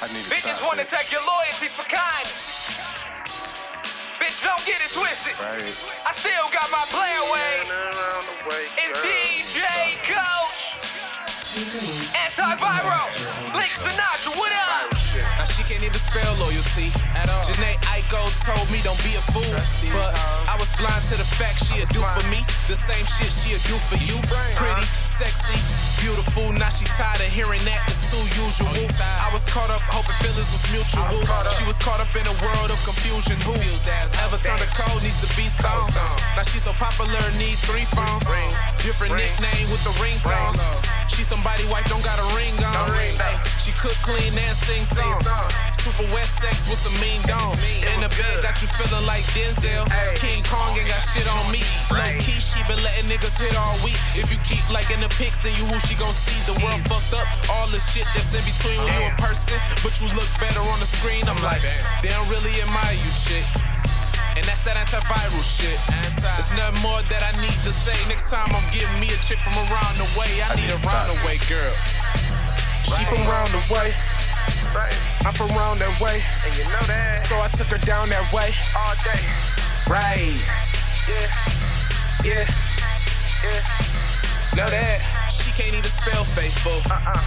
I need Bitches wanna bitch. take your loyalty for kindness. Bitch, don't get it twisted. Right. I still got my player Antiviral. Blink Sinatra, what up? Now she can't even spell loyalty At all. Jhené Aiko told me don't be a fool, Trust but hoes. I was blind to the fact she'll do for me the same shit she'll do for you. Pretty, sexy, beautiful. Now she tired of hearing that it's too usual. Oh. I was caught up hoping feelings was mutual. Was. She was caught up in a world of confusion. Who Confused ass ever turned a cold needs to be stoned. Now she's so popular, need three phones. Rings. Different Rings. nickname with the ringtones. Ring. She somebody wife don't got a ring cook, clean, and sing songs. Super wet sex with some mean mean. In the bed, got you feeling like Denzel. King Kong ain't got shit on me. Low key, she been letting niggas hit all week. If you keep liking the pics, then you who she gon' see. The world mm. fucked up. All the shit that's in between when you in mm. person, but you look better on the screen. I'm like, they don't really admire you, chick. And that's that antiviral shit. Anti. It's nothing more that I need to say. Next time I'm giving me a chick from around the way. I, I need need a roundaway girl. She from round the way. I'm from round that way. And you know that So I took her down that way. all day. Right. Yeah, Yeah. yeah. Know that. She can't even spell faithful. Uh-uh.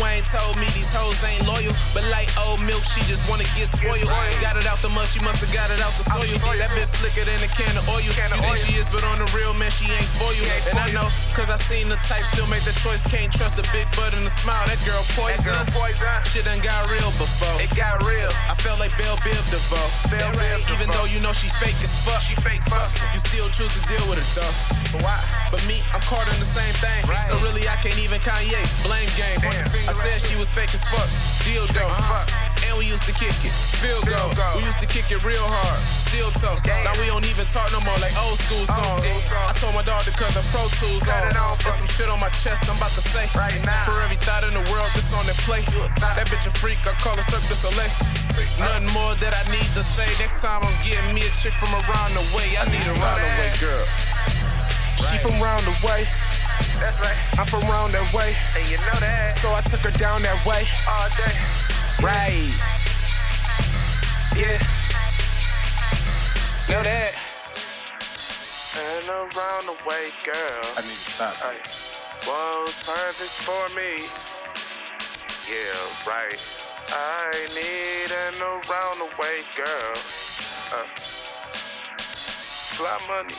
Wayne told me these hoes ain't loyal, but like old milk, she just wanna get spoiled. Got it out the mud, she must have got it out the soil. That bitch slicker than a can of oil. You think she is, but on the real man, she ain't for you. and I know, cause I seen the type still make the choice. Can't trust a big butt and a smile. That girl poison. Shit done got real before. It got real. I felt like Belle Biv DeVoe. Belle Biv Even though you know she fake as fuck. She fake fuck. You still choose to deal with it though. But why? But me, I'm caught in the same thing. So really, I can't even Kanye. Blame game. I said she was fake as fuck. Dildo. fuck. And we used to kick it. Field goal. We used to kick it real hard. Still tough. Now we don't even talk no more like old school songs. I told my dog to cut the Pro Tools on. There's some shit on my chest I'm about to say. Right now. For every thought in the world that's on the play. That bitch a freak. I call her Cirque du Soleil. Nothing more that I need to say. Next time I'm getting me a chick from around the way. I need a roundaway girl. She from round the way. That's right. I'm from round that way. And you know that So I took her down that way. all day. Right. Yeah. Know that. And around the way, girl. I need a top, Ay, bitch. was perfect for me. Yeah, right. I need an around the way girl. Uh, fly money.